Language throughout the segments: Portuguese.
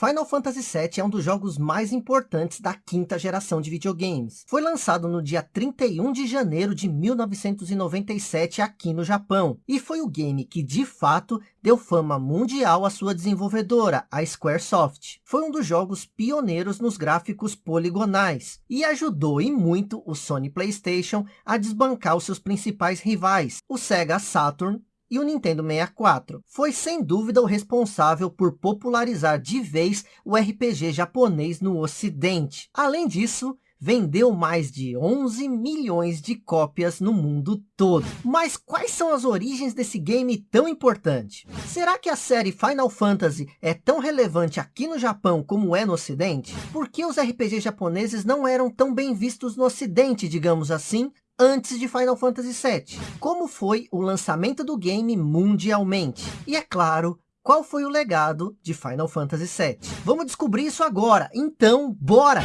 Final Fantasy VII é um dos jogos mais importantes da quinta geração de videogames. Foi lançado no dia 31 de janeiro de 1997 aqui no Japão. E foi o game que, de fato, deu fama mundial à sua desenvolvedora, a Squaresoft. Foi um dos jogos pioneiros nos gráficos poligonais. E ajudou e muito o Sony Playstation a desbancar os seus principais rivais, o Sega Saturn e o Nintendo 64. Foi sem dúvida o responsável por popularizar de vez o RPG japonês no ocidente. Além disso, vendeu mais de 11 milhões de cópias no mundo todo. Mas quais são as origens desse game tão importante? Será que a série Final Fantasy é tão relevante aqui no Japão como é no ocidente? Por que os RPGs japoneses não eram tão bem vistos no ocidente, digamos assim, antes de Final Fantasy VII. Como foi o lançamento do game mundialmente? E é claro, qual foi o legado de Final Fantasy VII? Vamos descobrir isso agora, então bora!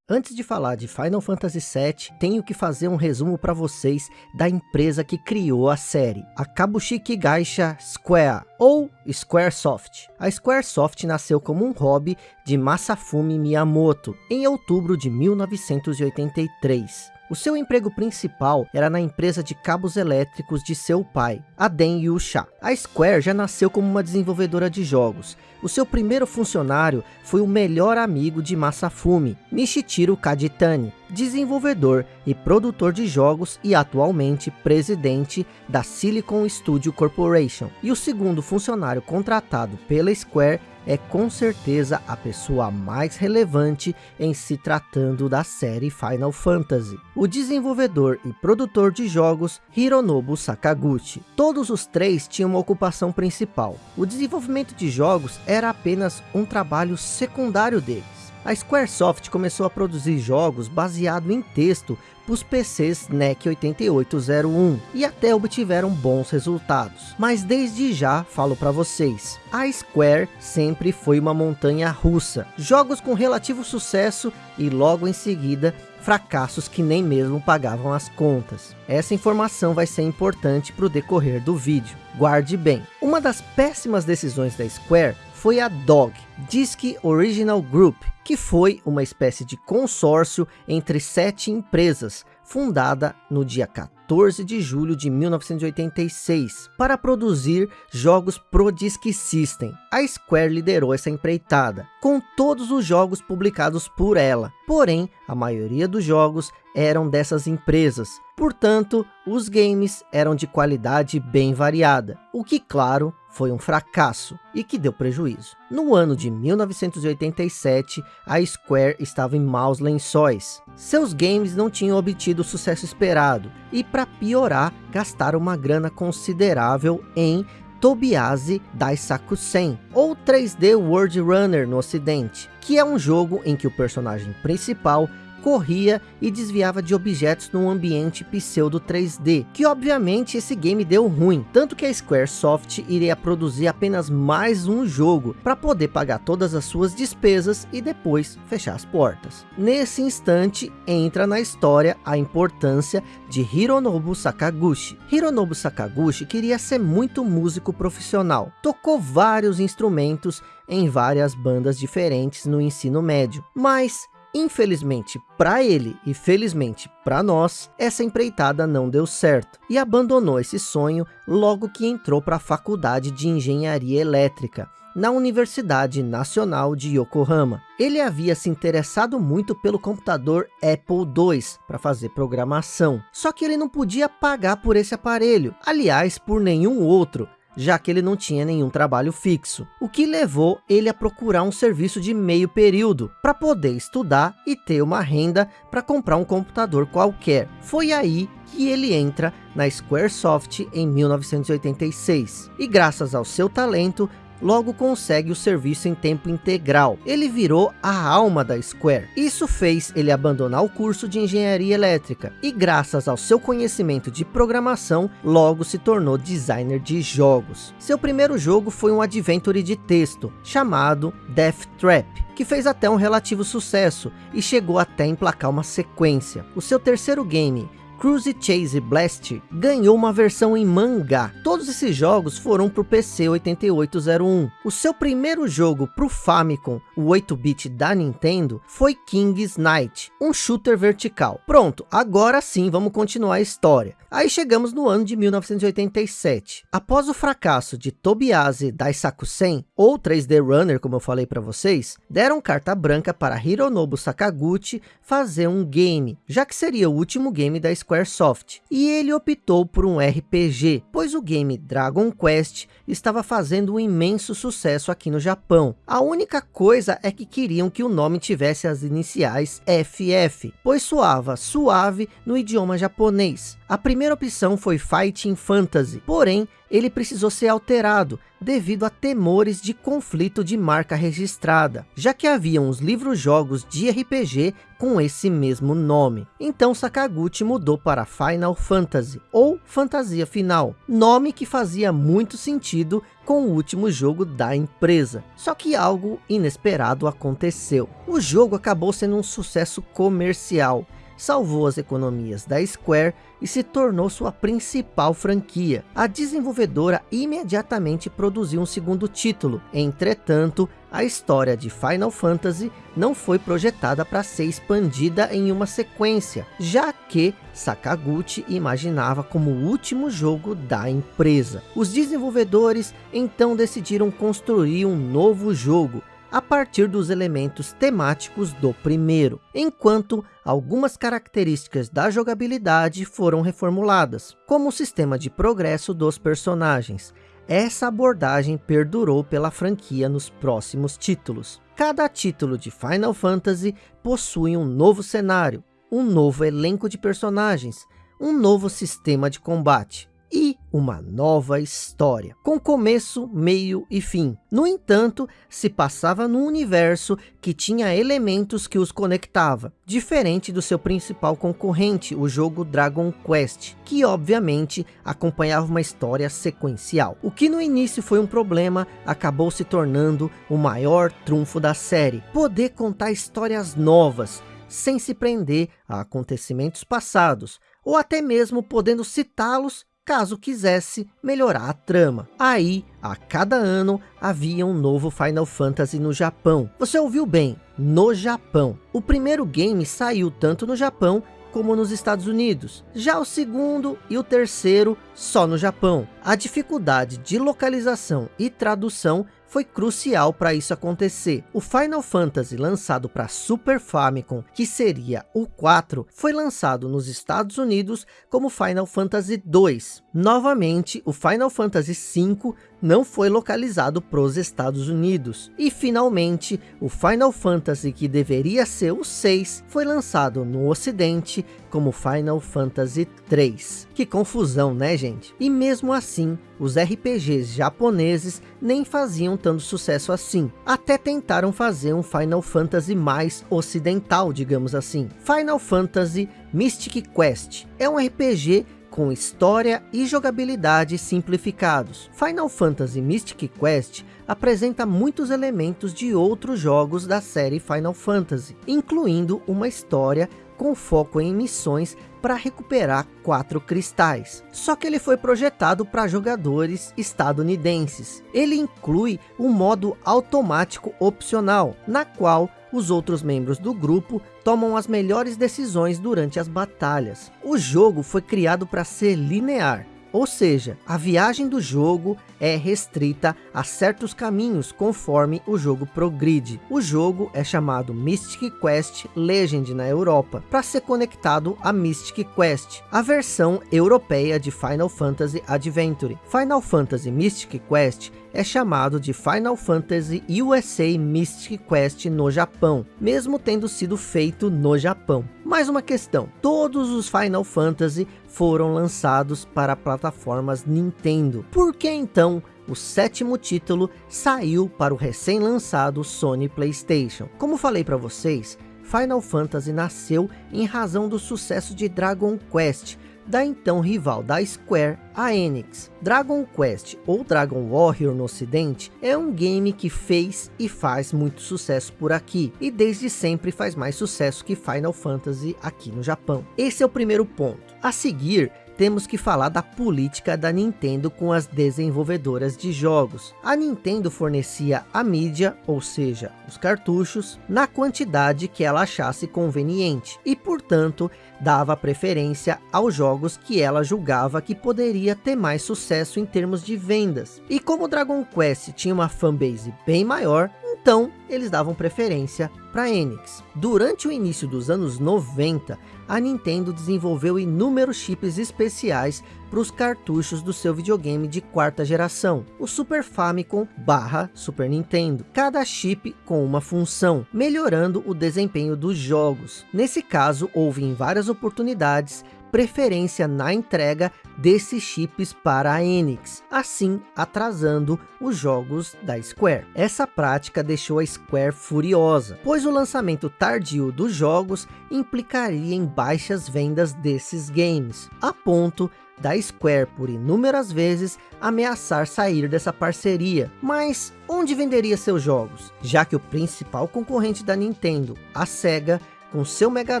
Antes de falar de Final Fantasy VII, tenho que fazer um resumo para vocês da empresa que criou a série, a Kabushiki Gaisha Square, ou Squaresoft. A Squaresoft nasceu como um hobby de Masafumi Miyamoto, em outubro de 1983. O seu emprego principal era na empresa de cabos elétricos de seu pai, a Den Yusha. A Square já nasceu como uma desenvolvedora de jogos. O seu primeiro funcionário foi o melhor amigo de Masafumi, Nishichiro Kaditani, desenvolvedor e produtor de jogos e atualmente presidente da Silicon Studio Corporation. E o segundo funcionário contratado pela Square é com certeza a pessoa mais relevante em se tratando da série Final Fantasy. O desenvolvedor e produtor de jogos Hironobu Sakaguchi. Todos os três tinham uma ocupação principal. O desenvolvimento de jogos era apenas um trabalho secundário deles. A Squaresoft começou a produzir jogos baseado em texto para os PCs NEC 8801 e até obtiveram bons resultados. Mas desde já falo para vocês, a Square sempre foi uma montanha russa. Jogos com relativo sucesso e logo em seguida fracassos que nem mesmo pagavam as contas. Essa informação vai ser importante para o decorrer do vídeo. Guarde bem. Uma das péssimas decisões da Square foi a DOG, Disc Original Group, que foi uma espécie de consórcio entre sete empresas, fundada no dia 14 de julho de 1986, para produzir jogos pro Disk System. A Square liderou essa empreitada, com todos os jogos publicados por ela. Porém, a maioria dos jogos eram dessas empresas. Portanto, os games eram de qualidade bem variada, o que, claro, foi um fracasso e que deu prejuízo. No ano de 1987, a Square estava em maus lençóis. Seus games não tinham obtido o sucesso esperado e para piorar, gastaram uma grana considerável em Tobiase Daisakusen, ou 3D World Runner no ocidente, que é um jogo em que o personagem principal corria e desviava de objetos num ambiente pseudo 3D, que obviamente esse game deu ruim, tanto que a Squaresoft iria produzir apenas mais um jogo, para poder pagar todas as suas despesas e depois fechar as portas. Nesse instante, entra na história a importância de Hironobu Sakaguchi. Hironobu Sakaguchi queria ser muito músico profissional, tocou vários instrumentos em várias bandas diferentes no ensino médio, mas Infelizmente para ele e felizmente para nós, essa empreitada não deu certo e abandonou esse sonho logo que entrou para a faculdade de engenharia elétrica na Universidade Nacional de Yokohama. Ele havia se interessado muito pelo computador Apple II para fazer programação, só que ele não podia pagar por esse aparelho, aliás por nenhum outro, já que ele não tinha nenhum trabalho fixo, o que levou ele a procurar um serviço de meio período, para poder estudar e ter uma renda para comprar um computador qualquer. Foi aí que ele entra na Squaresoft em 1986, e graças ao seu talento, logo consegue o serviço em tempo integral. Ele virou a alma da Square. Isso fez ele abandonar o curso de engenharia elétrica e graças ao seu conhecimento de programação, logo se tornou designer de jogos. Seu primeiro jogo foi um adventure de texto, chamado Death Trap, que fez até um relativo sucesso e chegou até emplacar uma sequência. O seu terceiro game, Cruise Chase Blast ganhou uma versão em mangá. Todos esses jogos foram para o PC 8801. O seu primeiro jogo para o Famicom, o 8-bit da Nintendo, foi King's Knight, um shooter vertical. Pronto, agora sim vamos continuar a história. Aí chegamos no ano de 1987. Após o fracasso de Tobiase Daisakusen, ou 3D Runner, como eu falei para vocês, deram carta branca para Hironobu Sakaguchi fazer um game, já que seria o último game da Squaresoft. E ele optou por um RPG, pois o game Dragon Quest estava fazendo um imenso sucesso aqui no Japão. A única coisa é que queriam que o nome tivesse as iniciais FF, pois soava suave no idioma japonês. A primeira opção foi Fighting Fantasy, porém ele precisou ser alterado devido a temores de conflito de marca registrada, já que havia uns livros-jogos de RPG com esse mesmo nome. Então Sakaguchi mudou para Final Fantasy, ou Fantasia Final, nome que fazia muito sentido com o último jogo da empresa. Só que algo inesperado aconteceu. O jogo acabou sendo um sucesso comercial, salvou as economias da Square e se tornou sua principal franquia. A desenvolvedora imediatamente produziu um segundo título, entretanto, a história de Final Fantasy não foi projetada para ser expandida em uma sequência, já que Sakaguchi imaginava como o último jogo da empresa. Os desenvolvedores então decidiram construir um novo jogo, a partir dos elementos temáticos do primeiro, enquanto algumas características da jogabilidade foram reformuladas, como o sistema de progresso dos personagens. Essa abordagem perdurou pela franquia nos próximos títulos. Cada título de Final Fantasy possui um novo cenário, um novo elenco de personagens, um novo sistema de combate, e uma nova história, com começo, meio e fim. No entanto, se passava num universo que tinha elementos que os conectava, diferente do seu principal concorrente, o jogo Dragon Quest, que obviamente acompanhava uma história sequencial. O que no início foi um problema, acabou se tornando o maior trunfo da série, poder contar histórias novas, sem se prender a acontecimentos passados, ou até mesmo podendo citá-los caso quisesse melhorar a trama. Aí, a cada ano, havia um novo Final Fantasy no Japão. Você ouviu bem, no Japão. O primeiro game saiu tanto no Japão como nos Estados Unidos. Já o segundo e o terceiro só no Japão. A dificuldade de localização e tradução foi crucial para isso acontecer. O Final Fantasy lançado para Super Famicom, que seria o 4, foi lançado nos Estados Unidos como Final Fantasy 2. Novamente, o Final Fantasy 5 não foi localizado para os Estados Unidos. E finalmente, o Final Fantasy que deveria ser o 6, foi lançado no ocidente como Final Fantasy 3. Que confusão, né gente? E mesmo assim, os RPGs japoneses nem faziam tanto sucesso assim. Até tentaram fazer um Final Fantasy mais ocidental, digamos assim. Final Fantasy Mystic Quest é um RPG com história e jogabilidade simplificados. Final Fantasy Mystic Quest apresenta muitos elementos de outros jogos da série Final Fantasy, incluindo uma história com foco em missões para recuperar quatro cristais. Só que ele foi projetado para jogadores estadunidenses. Ele inclui um modo automático opcional, na qual os outros membros do grupo tomam as melhores decisões durante as batalhas. O jogo foi criado para ser linear, ou seja, a viagem do jogo é restrita a certos caminhos conforme o jogo progride. O jogo é chamado Mystic Quest Legend na Europa, para ser conectado a Mystic Quest, a versão europeia de Final Fantasy Adventure. Final Fantasy Mystic Quest é chamado de Final Fantasy USA Mystic Quest no Japão, mesmo tendo sido feito no Japão. Mais uma questão, todos os Final Fantasy foram lançados para plataformas Nintendo. Por que então o sétimo título saiu para o recém-lançado Sony Playstation? Como falei para vocês, Final Fantasy nasceu em razão do sucesso de Dragon Quest, da então rival da Square, a Enix. Dragon Quest ou Dragon Warrior no ocidente é um game que fez e faz muito sucesso por aqui e desde sempre faz mais sucesso que Final Fantasy aqui no Japão. Esse é o primeiro ponto. A seguir, temos que falar da política da Nintendo com as desenvolvedoras de jogos. A Nintendo fornecia a mídia, ou seja, os cartuchos, na quantidade que ela achasse conveniente. E, portanto, dava preferência aos jogos que ela julgava que poderia ter mais sucesso em termos de vendas. E como Dragon Quest tinha uma fanbase bem maior, então eles davam preferência para Enix. Durante o início dos anos 90, a Nintendo desenvolveu inúmeros chips especiais para os cartuchos do seu videogame de quarta geração, o Super Famicom barra Super Nintendo. Cada chip com uma função, melhorando o desempenho dos jogos. Nesse caso, houve em várias oportunidades preferência na entrega desses chips para a Enix, assim atrasando os jogos da Square. Essa prática deixou a Square furiosa, pois o lançamento tardio dos jogos implicaria em baixas vendas desses games, a ponto da Square por inúmeras vezes ameaçar sair dessa parceria. Mas onde venderia seus jogos? Já que o principal concorrente da Nintendo, a SEGA, com seu Mega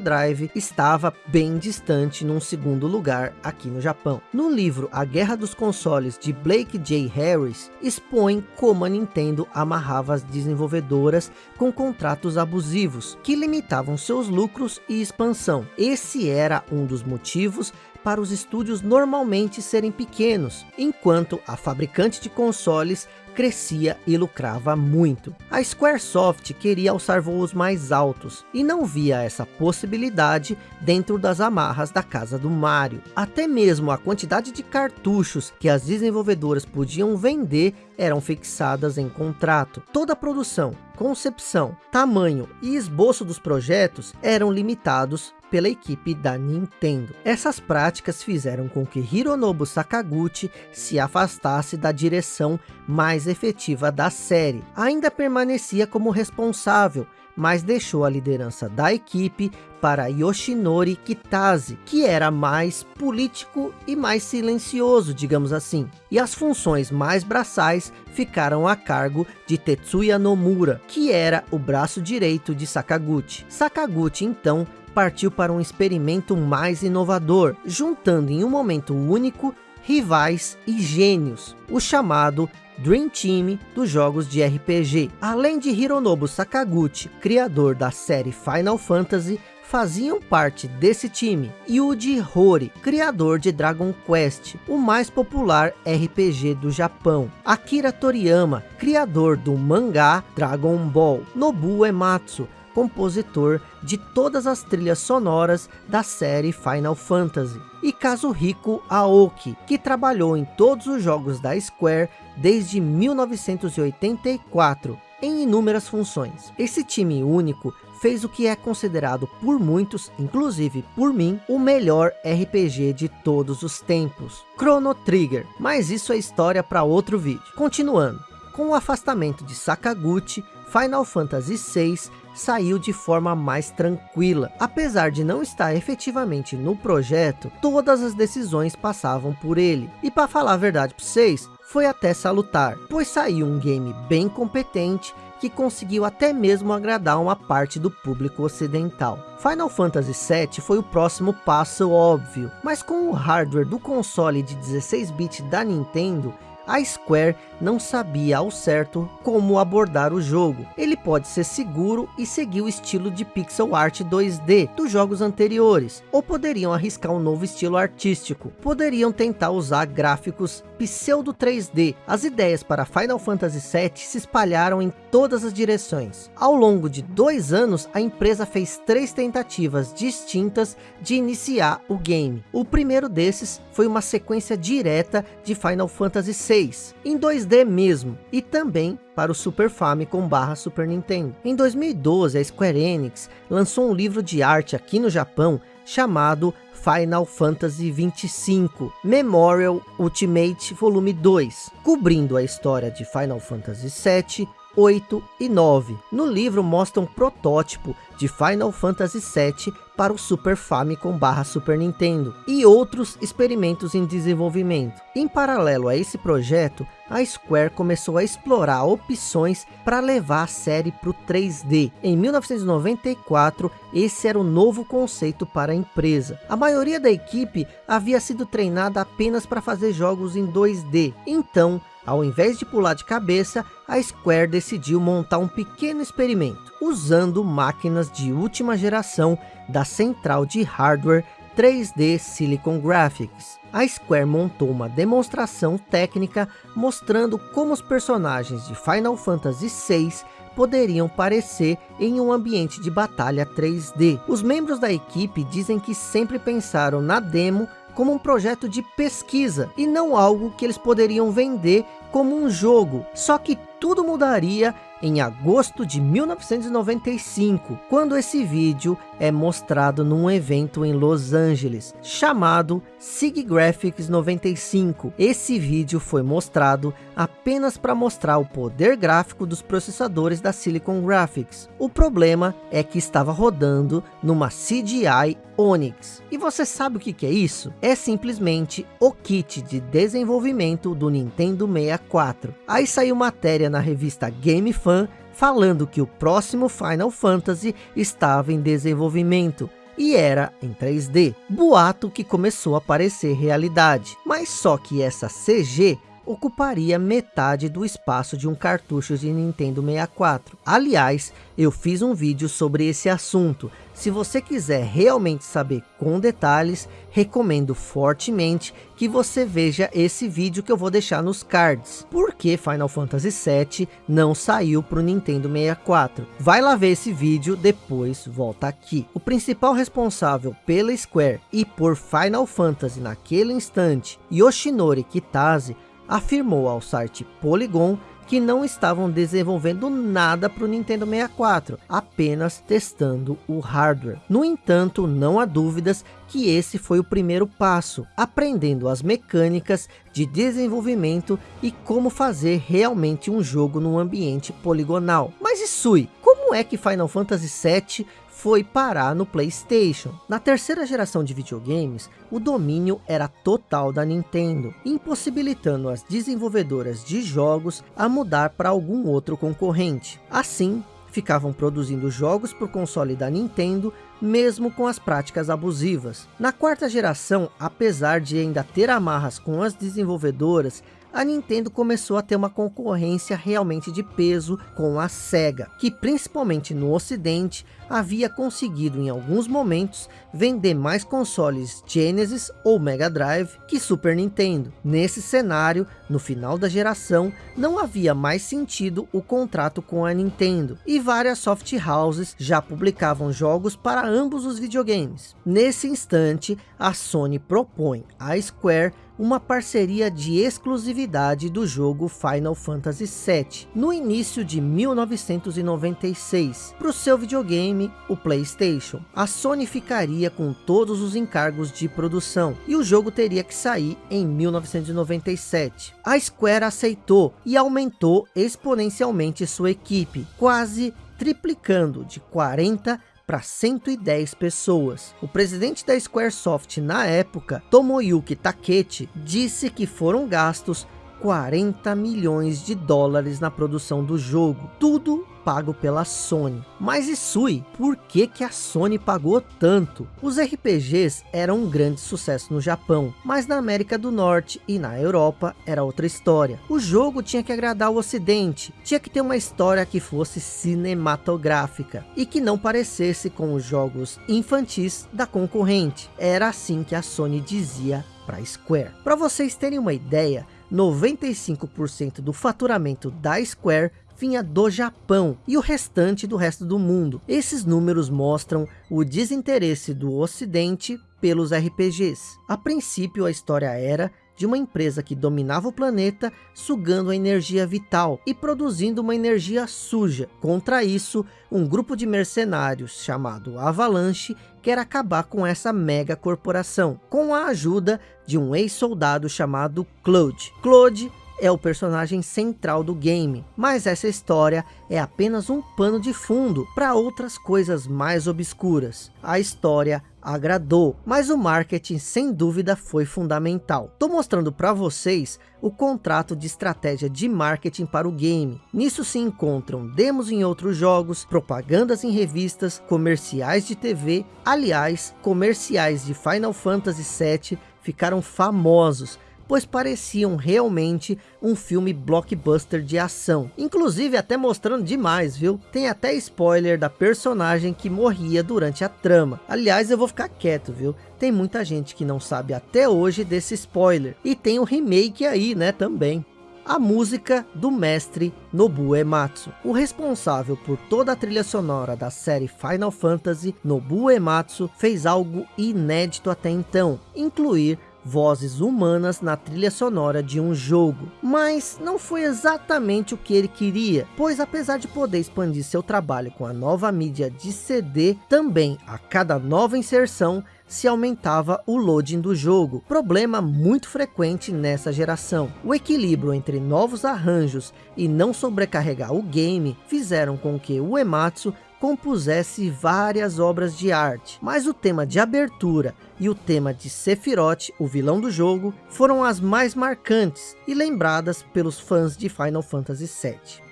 Drive estava bem distante num segundo lugar aqui no Japão. No livro A Guerra dos Consoles de Blake J. Harris, expõe como a Nintendo amarrava as desenvolvedoras com contratos abusivos, que limitavam seus lucros e expansão. Esse era um dos motivos para os estúdios normalmente serem pequenos, enquanto a fabricante de consoles crescia e lucrava muito. A Squaresoft queria alçar voos mais altos e não via essa possibilidade dentro das amarras da casa do Mario. Até mesmo a quantidade de cartuchos que as desenvolvedoras podiam vender eram fixadas em contrato. Toda a produção, concepção, tamanho e esboço dos projetos eram limitados pela equipe da Nintendo. Essas práticas fizeram com que Hironobu Sakaguchi se afastasse da direção mais efetiva da série. Ainda permanecia como responsável, mas deixou a liderança da equipe para Yoshinori Kitase, que era mais político e mais silencioso, digamos assim. E as funções mais braçais ficaram a cargo de Tetsuya Nomura, que era o braço direito de Sakaguchi. Sakaguchi então partiu para um experimento mais inovador, juntando em um momento único rivais e gênios, o chamado Dream Team dos jogos de RPG. Além de Hironobu Sakaguchi, criador da série Final Fantasy, faziam parte desse time. Yuji Horii, criador de Dragon Quest, o mais popular RPG do Japão. Akira Toriyama, criador do mangá Dragon Ball. Nobuo Ematsu, compositor de todas as trilhas sonoras da série Final Fantasy. E Kazuhiko Aoki, que trabalhou em todos os jogos da Square desde 1984, em inúmeras funções. Esse time único fez o que é considerado por muitos, inclusive por mim, o melhor RPG de todos os tempos, Chrono Trigger. Mas isso é história para outro vídeo. Continuando, com o afastamento de Sakaguchi, Final Fantasy VI saiu de forma mais tranquila. Apesar de não estar efetivamente no projeto, todas as decisões passavam por ele. E para falar a verdade para vocês, foi até salutar, pois saiu um game bem competente que conseguiu até mesmo agradar uma parte do público ocidental. Final Fantasy VII foi o próximo passo óbvio, mas com o hardware do console de 16-bit da Nintendo, a Square não sabia ao certo como abordar o jogo. Ele pode ser seguro e seguir o estilo de pixel art 2D dos jogos anteriores, ou poderiam arriscar um novo estilo artístico. Poderiam tentar usar gráficos pseudo 3D. As ideias para Final Fantasy VII se espalharam em todas as direções. Ao longo de dois anos, a empresa fez três tentativas distintas de iniciar o game. O primeiro desses foi uma sequência direta de Final Fantasy VI, em 2D mesmo, e também para o Super Famicom barra Super Nintendo. Em 2012, a Square Enix lançou um livro de arte aqui no Japão chamado Final Fantasy 25 Memorial Ultimate Volume 2, cobrindo a história de Final Fantasy 7, 8 e 9. No livro mostra um protótipo de Final Fantasy 7 para o Super Famicom barra Super Nintendo e outros experimentos em desenvolvimento. Em paralelo a esse projeto, a Square começou a explorar opções para levar a série para o 3D. Em 1994, esse era o novo conceito para a empresa. A maioria da equipe havia sido treinada apenas para fazer jogos em 2D. Então, ao invés de pular de cabeça, a Square decidiu montar um pequeno experimento, usando máquinas de última geração da central de hardware 3D Silicon Graphics. A Square montou uma demonstração técnica mostrando como os personagens de Final Fantasy VI poderiam parecer em um ambiente de batalha 3D. Os membros da equipe dizem que sempre pensaram na demo como um projeto de pesquisa e não algo que eles poderiam vender como um jogo. Só que tudo mudaria em agosto de 1995, quando esse vídeo é mostrado num evento em Los Angeles, chamado SIG Graphics 95. Esse vídeo foi mostrado apenas para mostrar o poder gráfico dos processadores da Silicon Graphics. O problema é que estava rodando numa CGI Onyx. E você sabe o que, que é isso? É simplesmente o kit de desenvolvimento do Nintendo 64. Aí saiu matéria na revista Game Fan falando que o próximo Final Fantasy estava em desenvolvimento e era em 3D. Boato que começou a parecer realidade. Mas só que essa CG ocuparia metade do espaço de um cartucho de Nintendo 64. Aliás, eu fiz um vídeo sobre esse assunto. Se você quiser realmente saber com detalhes, recomendo fortemente que você veja esse vídeo que eu vou deixar nos cards. Por que Final Fantasy VII não saiu para o Nintendo 64? Vai lá ver esse vídeo, depois volta aqui. O principal responsável pela Square e por Final Fantasy naquele instante, Yoshinori Kitase, afirmou ao site Polygon que não estavam desenvolvendo nada para o Nintendo 64, apenas testando o hardware. No entanto, não há dúvidas que esse foi o primeiro passo, aprendendo as mecânicas de desenvolvimento e como fazer realmente um jogo num ambiente poligonal. Mas Isui, como é que Final Fantasy VII foi parar no Playstation. Na terceira geração de videogames, o domínio era total da Nintendo, impossibilitando as desenvolvedoras de jogos a mudar para algum outro concorrente. Assim, ficavam produzindo jogos por console da Nintendo, mesmo com as práticas abusivas. Na quarta geração, apesar de ainda ter amarras com as desenvolvedoras, a Nintendo começou a ter uma concorrência realmente de peso com a SEGA, que principalmente no ocidente havia conseguido em alguns momentos vender mais consoles Genesis ou Mega Drive que Super Nintendo. Nesse cenário, no final da geração, não havia mais sentido o contrato com a Nintendo e várias soft houses já publicavam jogos para ambos os videogames. Nesse instante, a Sony propõe à Square uma parceria de exclusividade do jogo Final Fantasy VII, no início de 1996, para o seu videogame, o Playstation. A Sony ficaria com todos os encargos de produção, e o jogo teria que sair em 1997. A Square aceitou e aumentou exponencialmente sua equipe, quase triplicando de 40 para 110 pessoas. O presidente da Squaresoft na época, Tomoyuki Takechi, disse que foram gastos 40 milhões de dólares na produção do jogo. Tudo pago pela Sony. Mas Isui, por que que a Sony pagou tanto? Os RPGs eram um grande sucesso no Japão, mas na América do Norte e na Europa era outra história. O jogo tinha que agradar o ocidente, tinha que ter uma história que fosse cinematográfica e que não parecesse com os jogos infantis da concorrente. Era assim que a Sony dizia para Square. Para vocês terem uma ideia, 95% do faturamento da Square vinha do Japão e o restante do resto do mundo. Esses números mostram o desinteresse do ocidente pelos RPGs. A princípio a história era de uma empresa que dominava o planeta, sugando a energia vital e produzindo uma energia suja. Contra isso, um grupo de mercenários chamado Avalanche quer acabar com essa mega corporação, com a ajuda de um ex-soldado chamado Claude. Claude é o personagem central do game, mas essa história é apenas um pano de fundo para outras coisas mais obscuras. A história agradou, mas o marketing sem dúvida foi fundamental. Estou mostrando para vocês o contrato de estratégia de marketing para o game. Nisso se encontram demos em outros jogos, propagandas em revistas, comerciais de TV. Aliás, comerciais de Final Fantasy VII ficaram famosos pois pareciam realmente um filme blockbuster de ação. Inclusive até mostrando demais, viu? Tem até spoiler da personagem que morria durante a trama. Aliás, eu vou ficar quieto, viu? Tem muita gente que não sabe até hoje desse spoiler. E tem o remake aí, né, também a música do mestre Nobuo Ematsu. O responsável por toda a trilha sonora da série Final Fantasy, Nobuo Ematsu, fez algo inédito até então, incluir vozes humanas na trilha sonora de um jogo. Mas não foi exatamente o que ele queria, pois apesar de poder expandir seu trabalho com a nova mídia de CD, também a cada nova inserção se aumentava o loading do jogo, problema muito frequente nessa geração. O equilíbrio entre novos arranjos e não sobrecarregar o game fizeram com que o Ematsu compusesse várias obras de arte, mas o tema de abertura e o tema de Sephiroth, o vilão do jogo, foram as mais marcantes e lembradas pelos fãs de Final Fantasy VII.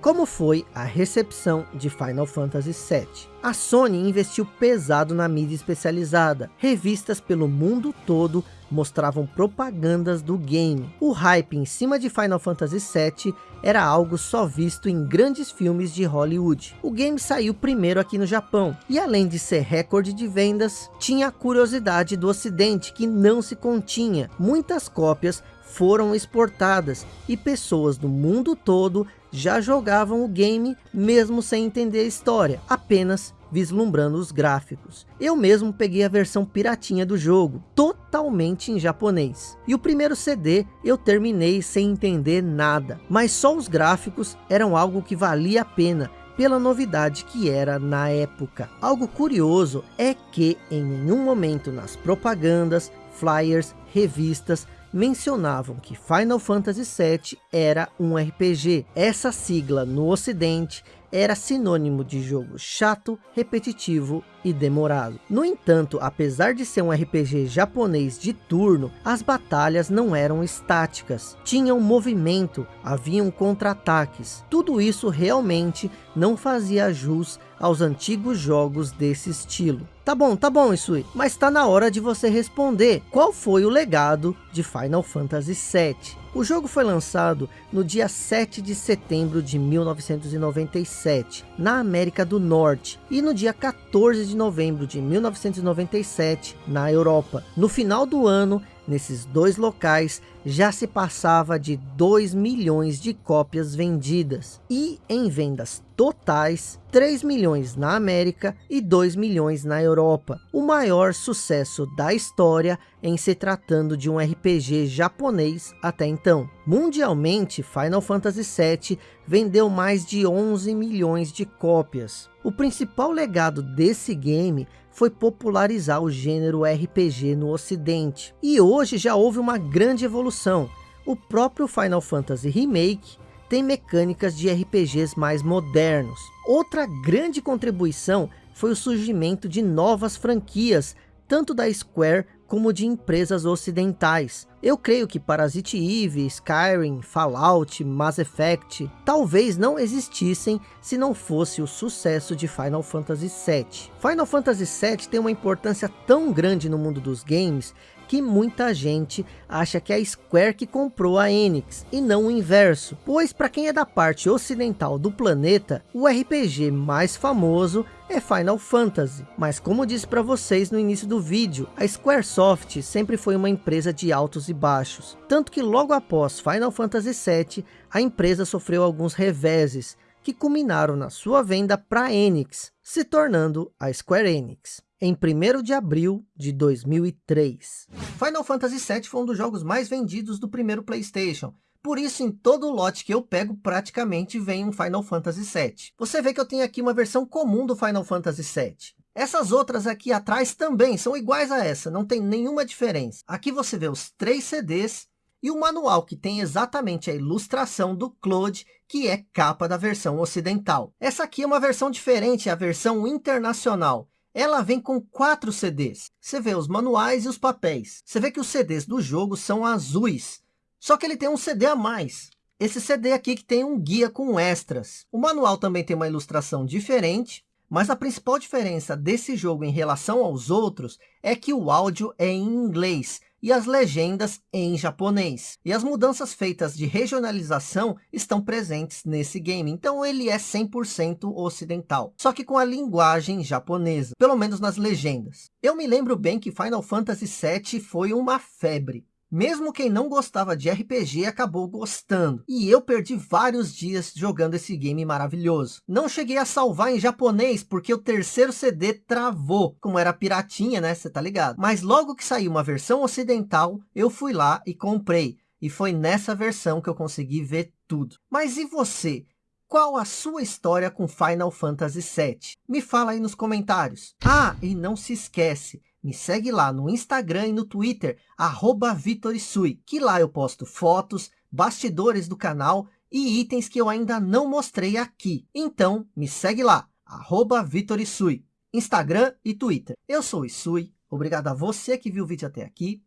Como foi a recepção de Final Fantasy VII? A Sony investiu pesado na mídia especializada. Revistas pelo mundo todo mostravam propagandas do game. O hype em cima de Final Fantasy VII era algo só visto em grandes filmes de Hollywood. O game saiu primeiro aqui no Japão, e além de ser recorde de vendas, tinha a curiosidade do ocidente que não se continha. Muitas cópias foram exportadas e pessoas do mundo todo já jogavam o game mesmo sem entender a história, apenas vislumbrando os gráficos. Eu mesmo peguei a versão piratinha do jogo, totalmente em japonês. E o primeiro CD eu terminei sem entender nada, mas só os gráficos eram algo que valia a pena, pela novidade que era na época. Algo curioso é que em nenhum momento nas propagandas, flyers, revistas, mencionavam que Final Fantasy VII era um RPG. Essa sigla no ocidente era sinônimo de jogo chato, repetitivo e demorado. No entanto, apesar de ser um RPG japonês de turno, as batalhas não eram estáticas, tinham movimento, haviam contra-ataques. Tudo isso realmente não fazia jus aos antigos jogos desse estilo. Tá bom, tá bom, Isui, mas está na hora de você responder. Qual foi o legado de Final Fantasy VII? O jogo foi lançado no dia 7 de setembro de 1997, na América do Norte, e no dia 14 de novembro de 1997, na Europa. No final do ano, nesses dois locais, já se passava de 2 milhões de cópias vendidas. E em vendas totais, 3 milhões na América e 2 milhões na Europa. O maior sucesso da história em se tratando de um RPG japonês até então. Mundialmente, Final Fantasy VII vendeu mais de 11 milhões de cópias. O principal legado desse game foi popularizar o gênero RPG no ocidente. E hoje já houve uma grande evolução. O próprio Final Fantasy Remake tem mecânicas de RPGs mais modernos. Outra grande contribuição foi o surgimento de novas franquias, tanto da Square como de empresas ocidentais. Eu creio que Parasite Eve, Skyrim, Fallout, Mass Effect, talvez não existissem se não fosse o sucesso de Final Fantasy VII. Final Fantasy VII tem uma importância tão grande no mundo dos games que muita gente acha que é a Square que comprou a Enix e não o inverso, pois para quem é da parte ocidental do planeta, o RPG mais famoso é Final Fantasy. Mas como disse para vocês no início do vídeo, a Squaresoft sempre foi uma empresa de altos e baixos. Tanto que logo após Final Fantasy VII, a empresa sofreu alguns reveses, que culminaram na sua venda para a Enix, se tornando a Square Enix em 1 de abril de 2003. Final Fantasy VII foi um dos jogos mais vendidos do primeiro Playstation, por isso em todo lote que eu pego praticamente vem um Final Fantasy VII. Você vê que eu tenho aqui uma versão comum do Final Fantasy VII. Essas outras aqui atrás também são iguais a essa, não tem nenhuma diferença. Aqui você vê os três CDs e o manual que tem exatamente a ilustração do Claude, que é capa da versão ocidental. Essa aqui é uma versão diferente, é a versão internacional. Ela vem com quatro CDs. Você vê os manuais e os papéis. Você vê que os CDs do jogo são azuis. Só que ele tem um CD a mais. Esse CD aqui que tem um guia com extras. O manual também tem uma ilustração diferente. Mas a principal diferença desse jogo em relação aos outros é que o áudio é em inglês e as legendas em japonês. E as mudanças feitas de regionalização estão presentes nesse game. Então ele é 100% ocidental. Só que com a linguagem japonesa. Pelo menos nas legendas. Eu me lembro bem que Final Fantasy VII foi uma febre. Mesmo quem não gostava de RPG acabou gostando. E eu perdi vários dias jogando esse game maravilhoso. Não cheguei a salvar em japonês porque o terceiro CD travou. Como era piratinha, né? Você tá ligado. Mas logo que saiu uma versão ocidental, eu fui lá e comprei. E foi nessa versão que eu consegui ver tudo. Mas e você? Qual a sua história com Final Fantasy VII? Me fala aí nos comentários. Ah, e não se esquece, me segue lá no Instagram e no Twitter, arroba Vitorisui, que lá eu posto fotos, bastidores do canal e itens que eu ainda não mostrei aqui. Então, me segue lá, arroba Vitorisui, Instagram e Twitter. Eu sou o Isui, obrigado a você que viu o vídeo até aqui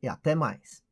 e até mais.